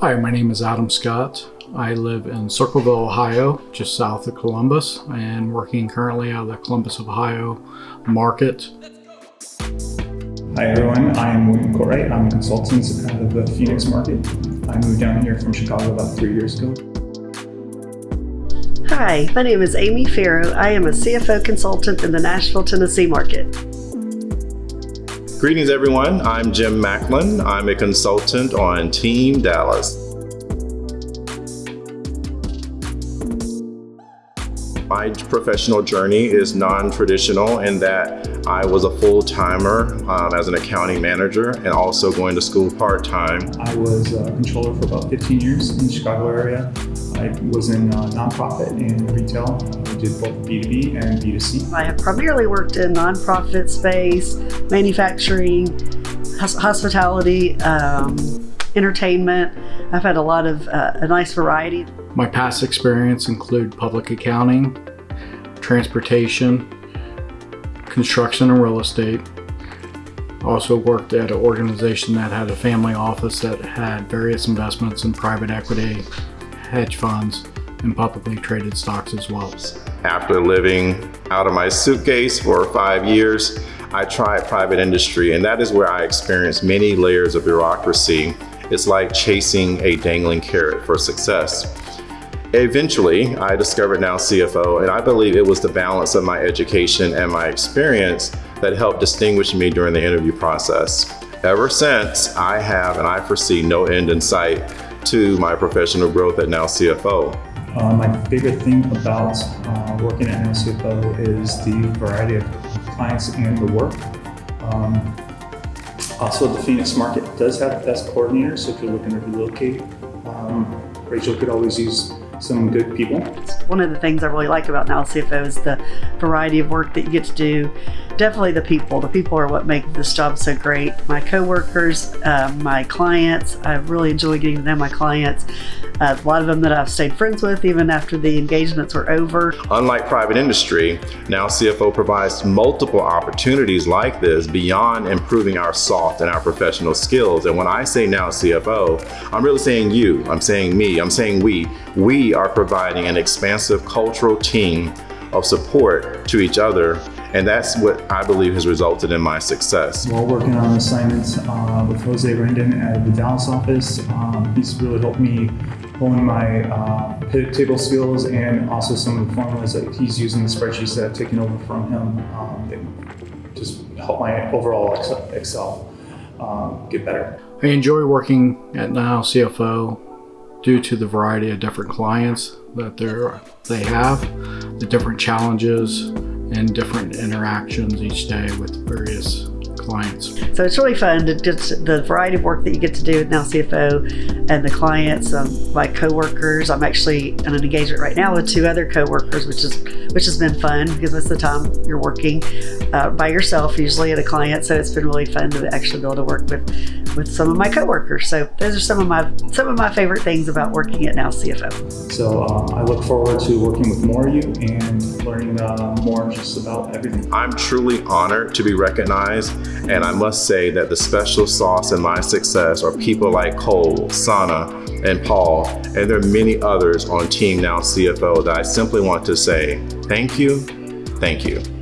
Hi, my name is Adam Scott. I live in Circleville, Ohio, just south of Columbus, and working currently out of the Columbus, Ohio market. Hi everyone, I'm William Corey. I'm a consultant out of the Phoenix market. I moved down here from Chicago about three years ago. Hi, my name is Amy Farrow. I am a CFO consultant in the Nashville, Tennessee market. Greetings everyone, I'm Jim Macklin. I'm a consultant on Team Dallas. My professional journey is non-traditional in that I was a full-timer um, as an accounting manager and also going to school part-time. I was a controller for about 15 years in the Chicago area. I was in uh, nonprofit and retail. I did both B2B and B2C. I have primarily worked in nonprofit space, manufacturing, hospitality, um, entertainment. I've had a lot of uh, a nice variety. My past experience include public accounting, transportation, construction and real estate. Also worked at an organization that had a family office that had various investments in private equity, hedge funds, and publicly traded stocks as well. After living out of my suitcase for five years, I tried private industry and that is where I experienced many layers of bureaucracy. It's like chasing a dangling carrot for success. Eventually, I discovered Now CFO and I believe it was the balance of my education and my experience that helped distinguish me during the interview process. Ever since, I have and I foresee no end in sight to my professional growth at Now CFO. Uh, my favorite thing about uh, working at Now CFO is the variety of clients and the work. Um, also, the Phoenix market does have the best coordinators, so if you're looking to relocate, um, Rachel could always use some good people. One of the things I really like about Now CFO is the variety of work that you get to do. Definitely the people. The people are what make this job so great. My coworkers, uh, my clients, I really enjoy getting to know my clients. Uh, a lot of them that I've stayed friends with even after the engagements were over. Unlike private industry, Now CFO provides multiple opportunities like this beyond improving our soft and our professional skills. And when I say Now CFO, I'm really saying you, I'm saying me, I'm saying we. We are providing an expansive cultural team of support to each other and that's what I believe has resulted in my success. While working on assignments uh, with Jose Rendon at the Dallas office, um, he's really helped me hone my uh, pivot table skills and also some of the formulas that he's using the spreadsheets that I've taken over from him um, just help my overall Excel um, get better. I enjoy working at Now CFO due to the variety of different clients that they have, the different challenges and different interactions each day with various clients. So it's really fun to just the variety of work that you get to do with Now CFO and the clients, um, my coworkers. I'm actually in an engagement right now with two other coworkers, which is which has been fun because most of the time you're working uh, by yourself, usually at a client. So it's been really fun to actually be able to work with with some of my coworkers. So those are some of my some of my favorite things about working at Now CFO. So uh, I look forward to working with more of you and learning uh, more just about everything. I'm truly honored to be recognized and I must say that the special sauce in my success are people like Cole, Sana, and Paul, and there are many others on Team Now CFO that I simply want to say thank you, thank you.